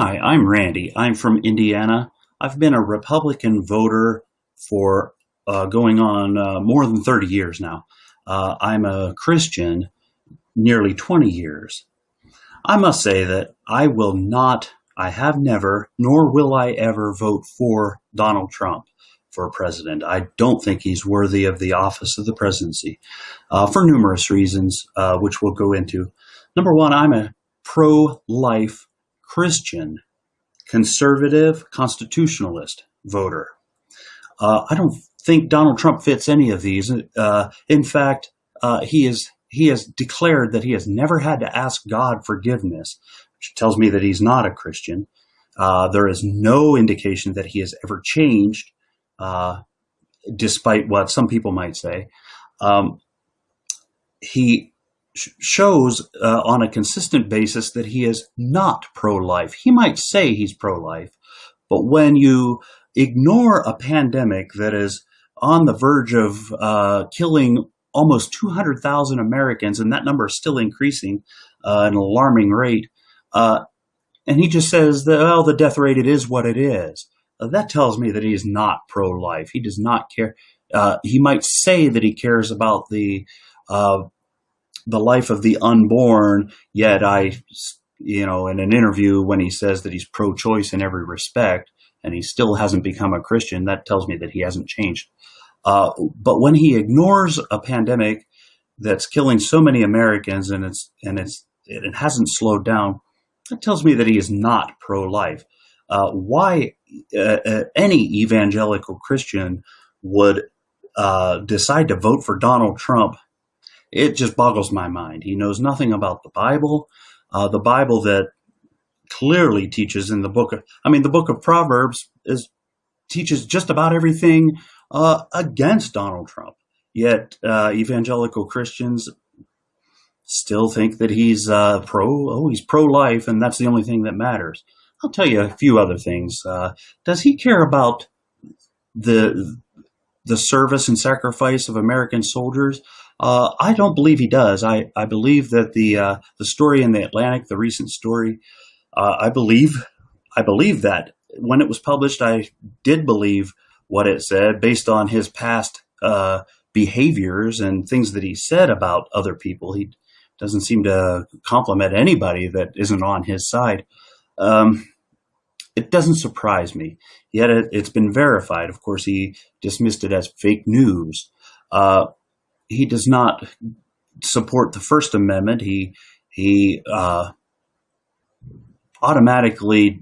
Hi, I'm Randy. I'm from Indiana. I've been a Republican voter for uh, going on uh, more than 30 years now. Uh, I'm a Christian nearly 20 years. I must say that I will not, I have never, nor will I ever vote for Donald Trump for president. I don't think he's worthy of the office of the presidency uh, for numerous reasons, uh, which we'll go into. Number one, I'm a pro life Christian, conservative, constitutionalist voter. Uh, I don't think Donald Trump fits any of these. Uh, in fact, uh, he is he has declared that he has never had to ask God forgiveness, which tells me that he's not a Christian. Uh, there is no indication that he has ever changed, uh, despite what some people might say. Um, he shows uh, on a consistent basis that he is not pro-life. He might say he's pro-life, but when you ignore a pandemic that is on the verge of uh, killing almost 200,000 Americans, and that number is still increasing uh, at an alarming rate, uh, and he just says that, well, the death rate, it is what it is. Uh, that tells me that he is not pro-life. He does not care. Uh, he might say that he cares about the the life of the unborn, yet I, you know, in an interview when he says that he's pro-choice in every respect, and he still hasn't become a Christian, that tells me that he hasn't changed. Uh, but when he ignores a pandemic that's killing so many Americans and it's and it's it hasn't slowed down, that tells me that he is not pro-life. Uh, why uh, uh any evangelical Christian would uh, decide to vote for Donald Trump it just boggles my mind. He knows nothing about the Bible, uh, the Bible that clearly teaches in the book of, I mean, the book of Proverbs is teaches just about everything uh, against Donald Trump. Yet uh, evangelical Christians still think that he's uh, pro, oh, he's pro-life, and that's the only thing that matters. I'll tell you a few other things. Uh, does he care about the the service and sacrifice of American soldiers? Uh, I don't believe he does. I, I believe that the uh, the story in the Atlantic, the recent story, uh, I believe I believe that when it was published, I did believe what it said based on his past uh, behaviors and things that he said about other people. He doesn't seem to compliment anybody that isn't on his side. Um, it doesn't surprise me. Yet it, has been verified. Of course, he dismissed it as fake news. Uh, he does not support the First Amendment. He he uh, automatically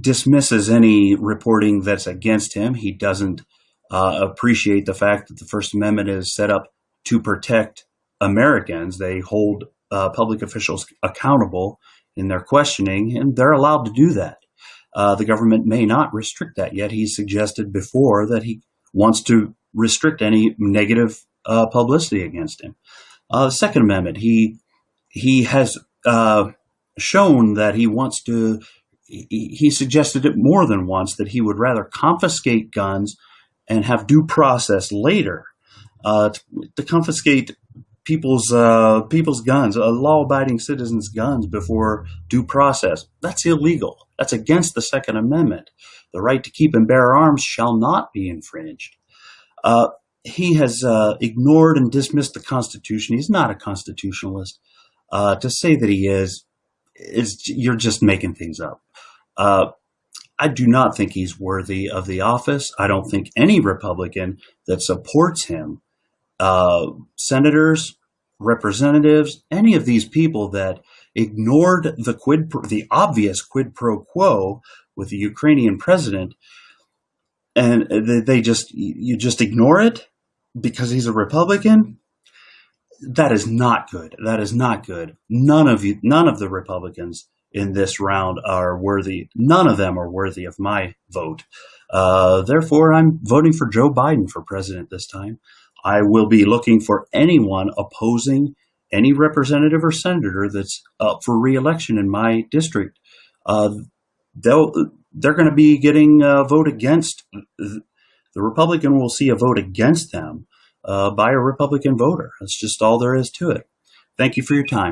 dismisses any reporting that's against him. He doesn't uh, appreciate the fact that the First Amendment is set up to protect Americans. They hold uh, public officials accountable in their questioning, and they're allowed to do that. Uh, the government may not restrict that yet. He suggested before that he wants to restrict any negative uh, publicity against him. Uh, the Second Amendment, he he has uh, shown that he wants to. He, he suggested it more than once that he would rather confiscate guns and have due process later uh, to, to, confiscate people's uh, people's guns, uh, law-abiding citizens' guns before due process. That's illegal. That's against the Second Amendment. The right to keep and bear arms shall not be infringed. Uh, he has uh, ignored and dismissed the Constitution. He's not a constitutionalist. Uh, to say that he is, is you're just making things up. Uh, I do not think he's worthy of the office. I don't think any Republican that supports him, uh, senators, representatives, any of these people that ignored the quid, the obvious quid pro quo with the Ukrainian president, and they just you just ignore it because he's a Republican. That is not good. That is not good. None of you, none of the Republicans in this round are worthy. None of them are worthy of my vote. Uh, therefore, I'm voting for Joe Biden for president this time. I will be looking for anyone opposing any representative or senator that's up for reelection in my district. Uh, they'll they're going to be getting a vote against. The Republican will see a vote against them uh, by a Republican voter. That's just all there is to it. Thank you for your time.